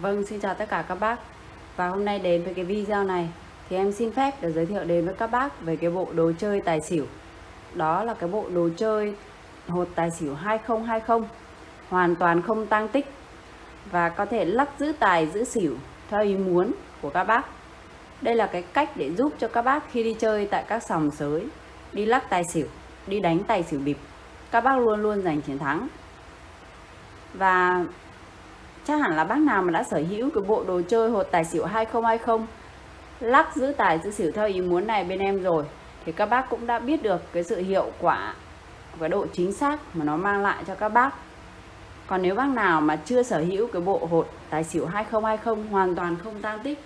Vâng, xin chào tất cả các bác. Và hôm nay đến với cái video này Thì em xin phép được giới thiệu đến với các bác Về cái bộ đồ chơi tài xỉu. Đó là cái bộ đồ chơi Hột tài xỉu 2020 Hoàn toàn không tăng tích Và có thể lắc giữ tài giữ xỉu Theo ý muốn của các bác. Đây là cái cách để giúp cho các bác Khi đi chơi tại các sòng sới Đi lắc tài xỉu Đi đánh tài xỉu bịp Các bác luôn luôn giành chiến thắng. Và chắc hẳn là bác nào mà đã sở hữu cái bộ đồ chơi hột tài xỉu 2020 lắc giữ tài giữ xỉu theo ý muốn này bên em rồi, thì các bác cũng đã biết được cái sự hiệu quả và độ chính xác mà nó mang lại cho các bác. Còn nếu bác nào mà chưa sở hữu cái bộ hột tài xỉu 2020 hoàn toàn không tăng tích,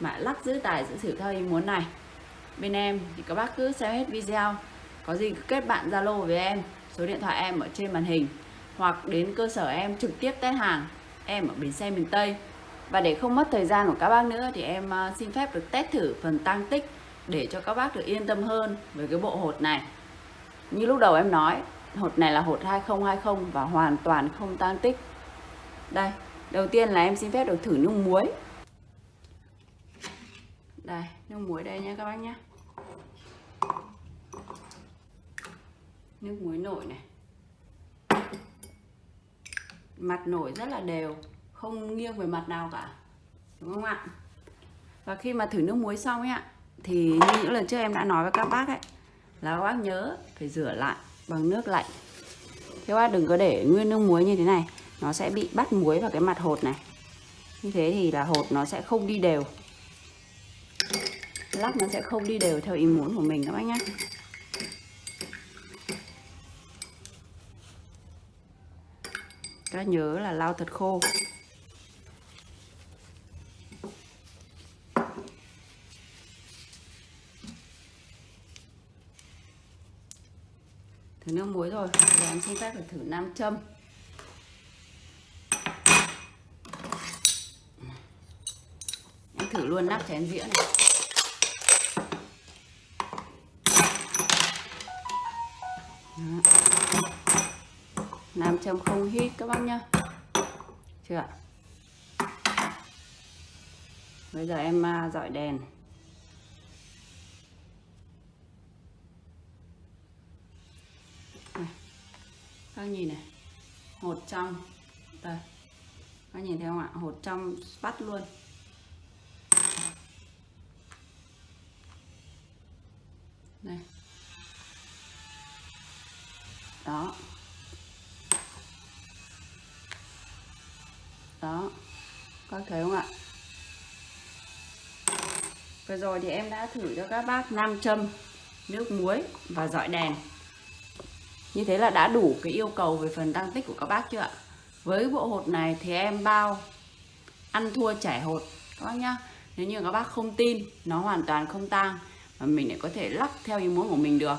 mà lắc giữ tài giữ xỉu theo ý muốn này, bên em thì các bác cứ xem hết video. Có gì cứ kết bạn Zalo với em, số điện thoại em ở trên màn hình, hoặc đến cơ sở em trực tiếp test hàng em ở bến xe miền Tây. Và để không mất thời gian của các bác nữa thì em à, xin phép được test thử phần tăng tích để cho các bác được yên tâm hơn với cái bộ hột này. Như lúc đầu em nói, hột này là hột 2020 và hoàn toàn không tăng tích. Đây, đầu tiên là em xin phép được thử nước muối. Đây nước muối đây nha các bác nhé nước muối nổi này mặt nổi rất là đều, không nghiêng về mặt nào cả, đúng không ạ? Và khi mà thử nước muối xong ấy ạ, thì như những lần trước em đã nói với các bác ấy, là các bác nhớ phải rửa lại bằng nước lạnh. Các bác đừng có để nguyên nước muối như thế này, nó sẽ bị bắt muối vào cái mặt hột này. Như thế thì là hột nó sẽ không đi đều. Lắc nó sẽ không đi đều theo ý muốn của mình các bác nhé các nhớ là lau thật khô. Thử nước muối rồi giờ em xin phép phải thử nam châm. Em thử luôn nắp chén dĩa này. Đó nam châm không hít các bác nhá. Chưa ạ? Bây giờ em à, dọi đèn. Này. các nhìn này hột trong đây. Các nhìn thấy không ạ? Hột trong bắt luôn. Đây. Đó. Đó. Các thấy không ạ? Vừa rồi thì em đã thử cho các bác nam châm, nước muối và dọi đèn. Như thế là đã đủ cái yêu cầu về phần tăng tích của các bác chưa ạ? Với bộ hột này thì em bao ăn thua chảy hột, các bác nhá. Nếu như các bác không tin, nó hoàn toàn không tang mà mình lại có thể lắc theo ý muốn của mình được,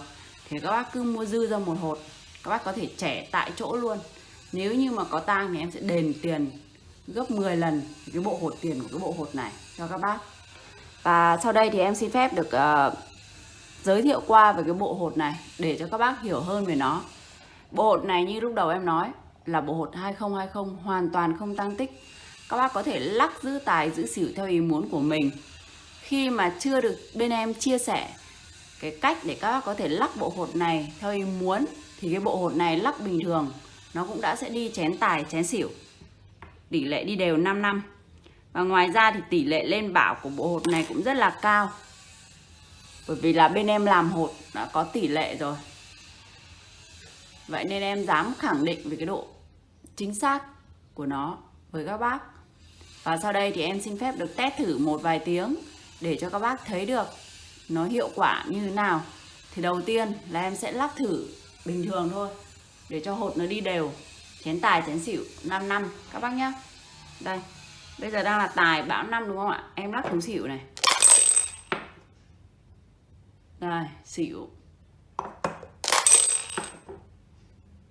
thì các bác cứ mua dư ra một hột, các bác có thể trẻ tại chỗ luôn. Nếu như mà có tang thì em sẽ đền tiền gấp 10 lần cái bộ hột tiền của cái bộ hột này cho các bác. Và sau đây thì em xin phép được uh, giới thiệu qua về cái bộ hột này để cho các bác hiểu hơn về nó. Bộ hột này như lúc đầu em nói là bộ hột 2020 hoàn toàn không tăng tích. Các bác có thể lắc giữ tài giữ xỉu theo ý muốn của mình. Khi mà chưa được bên em chia sẻ cái cách để các bác có thể lắc bộ hột này theo ý muốn thì cái bộ hột này lắc bình thường nó cũng đã sẽ đi chén tài chén xỉu tỷ lệ đi đều 5 năm. Và ngoài ra thì tỷ lệ lên bảo của bộ hột này cũng rất là cao. Bởi vì là bên em làm hột đã có tỷ lệ rồi. Vậy nên em dám khẳng định về cái độ chính xác của nó với các bác. Và sau đây thì em xin phép được test thử một vài tiếng để cho các bác thấy được nó hiệu quả như thế nào. Thì đầu tiên là em sẽ lắc thử bình thường thôi, để cho hột nó đi đều chén tài chén xỉu 5 năm. Các bác nhá. Đây. Bây giờ đang là tài bão năm đúng không ạ? Em lắc xuống xỉu này. Đây xỉu.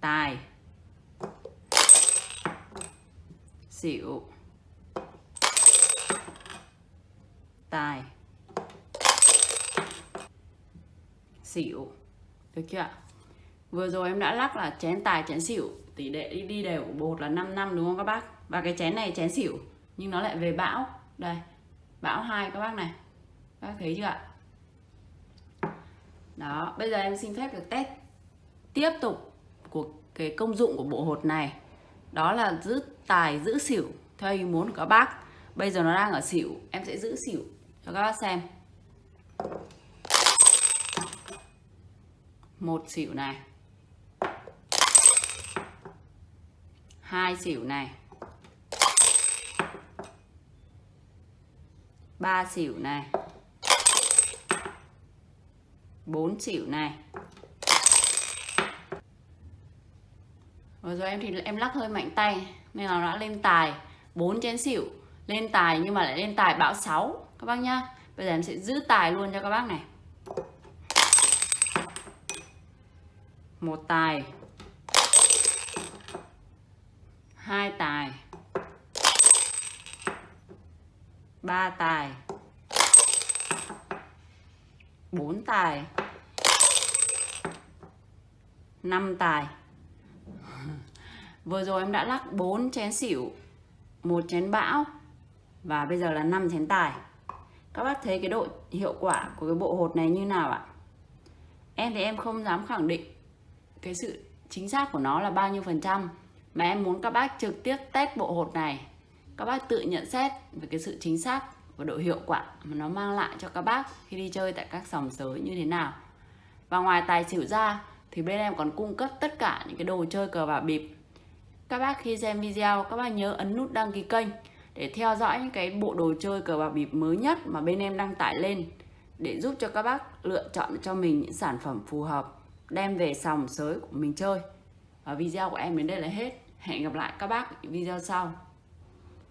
Tài. Xỉu. Tài. Xỉu. Được chưa ạ? Vừa rồi em đã lắc là chén tài chén xỉu. Tỷ lệ đi, đi đều của bột là 5 năm đúng không các bác? Và cái chén này chén xỉu nhưng nó lại về bão. Đây bão hai các bác này. Các bác thấy chưa ạ? Đó bây giờ em xin phép được test tiếp tục của cái công dụng của bộ hột này. Đó là giữ tài giữ xỉu theo ý muốn của các bác. Bây giờ nó đang ở xỉu em sẽ giữ xỉu cho các bác xem. Một xỉu này. Hai xỉu này. Ba xỉu này. Bốn xỉu này. Vừa rồi em thì em lắc hơi mạnh tay, nên là nó đã lên tài. 4 chén xỉu lên tài nhưng mà lại lên tài bão 6 các bác nhá. Bây giờ em sẽ giữ tài luôn cho các bác này. Một tài hai tài. Ba tài. Bốn tài. Năm tài. Vừa rồi em đã lắc 4 chén xỉu, một chén bão, và bây giờ là 5 chén tài. Các bác thấy cái độ hiệu quả của cái bộ hột này như nào ạ? Em thì em không dám khẳng định cái sự chính xác của nó là bao nhiêu phần trăm mà em muốn các bác trực tiếp test bộ hột này. Các bác tự nhận xét về cái sự chính xác và độ hiệu quả mà nó mang lại cho các bác khi đi chơi tại các sòng sới như thế nào. Và ngoài tài xỉu ra, thì bên em còn cung cấp tất cả những cái đồ chơi cờ bạc bịp. Các bác khi xem video, các bác nhớ ấn nút đăng ký kênh để theo dõi những cái bộ đồ chơi cờ bạc bịp mới nhất mà bên em đăng tải lên để giúp cho các bác lựa chọn cho mình những sản phẩm phù hợp, đem về sòng sới của mình chơi. Và video của em đến đây là hết hẹn gặp lại các bác video sau.